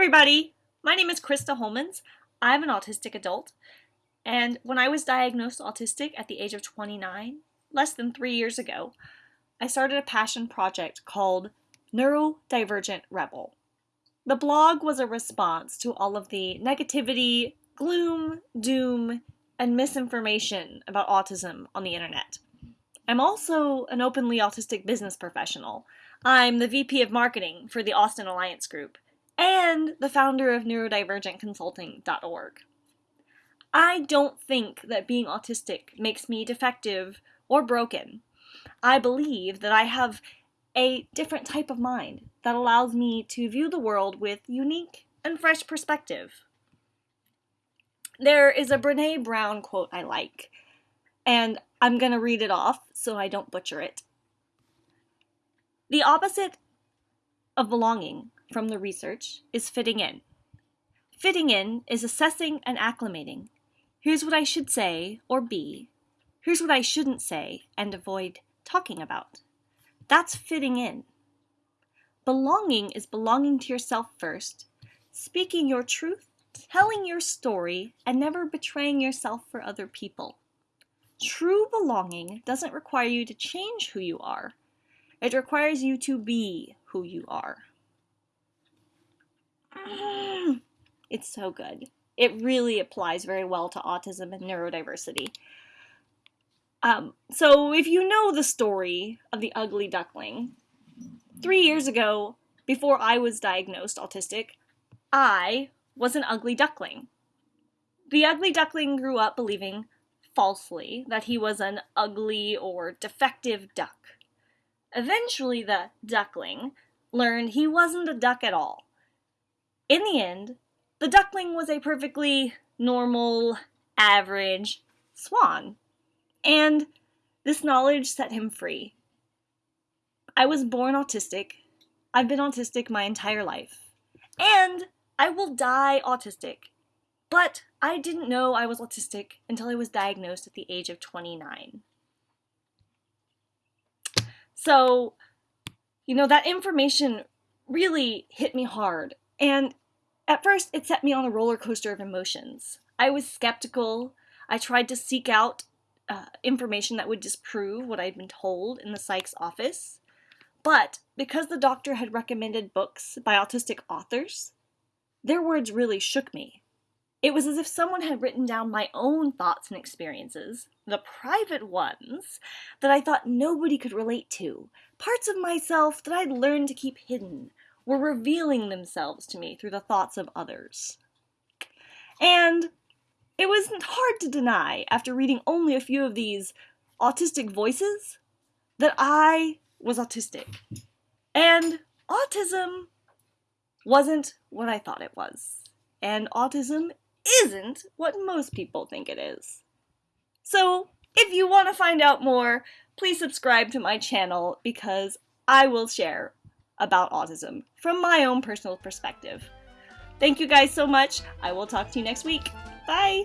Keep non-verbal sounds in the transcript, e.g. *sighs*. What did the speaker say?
everybody! My name is Krista Holmans. I'm an autistic adult, and when I was diagnosed autistic at the age of 29, less than three years ago, I started a passion project called Neurodivergent Rebel. The blog was a response to all of the negativity, gloom, doom, and misinformation about autism on the internet. I'm also an openly autistic business professional. I'm the VP of Marketing for the Austin Alliance Group and the founder of neurodivergentconsulting.org. I don't think that being autistic makes me defective or broken. I believe that I have a different type of mind that allows me to view the world with unique and fresh perspective. There is a Brene Brown quote I like, and I'm going to read it off so I don't butcher it. The opposite of belonging from the research is fitting in. Fitting in is assessing and acclimating. Here's what I should say or be. Here's what I shouldn't say and avoid talking about. That's fitting in. Belonging is belonging to yourself first, speaking your truth, telling your story, and never betraying yourself for other people. True belonging doesn't require you to change who you are. It requires you to be who you are. *sighs* It's so good. It really applies very well to autism and neurodiversity. Um, so, if you know the story of the ugly duckling, three years ago, before I was diagnosed autistic, I was an ugly duckling. The ugly duckling grew up believing falsely that he was an ugly or defective duck. Eventually, the duckling learned he wasn't a duck at all. In the end, the duckling was a perfectly normal, average swan, and this knowledge set him free. I was born autistic. I've been autistic my entire life. And I will die autistic. But I didn't know I was autistic until I was diagnosed at the age of 29. So, you know, that information really hit me hard. And at first, it set me on a roller coaster of emotions. I was skeptical. I tried to seek out uh, information that would disprove what I'd been told in the psych's office. But because the doctor had recommended books by autistic authors, their words really shook me. It was as if someone had written down my own thoughts and experiences, the private ones, that I thought nobody could relate to, parts of myself that I'd learned to keep hidden, were revealing themselves to me through the thoughts of others. And it wasn't hard to deny, after reading only a few of these autistic voices, that I was autistic. And autism wasn't what I thought it was. And autism isn't what most people think it is. So, if you want to find out more, please subscribe to my channel because I will share about autism from my own personal perspective. Thank you guys so much. I will talk to you next week. Bye!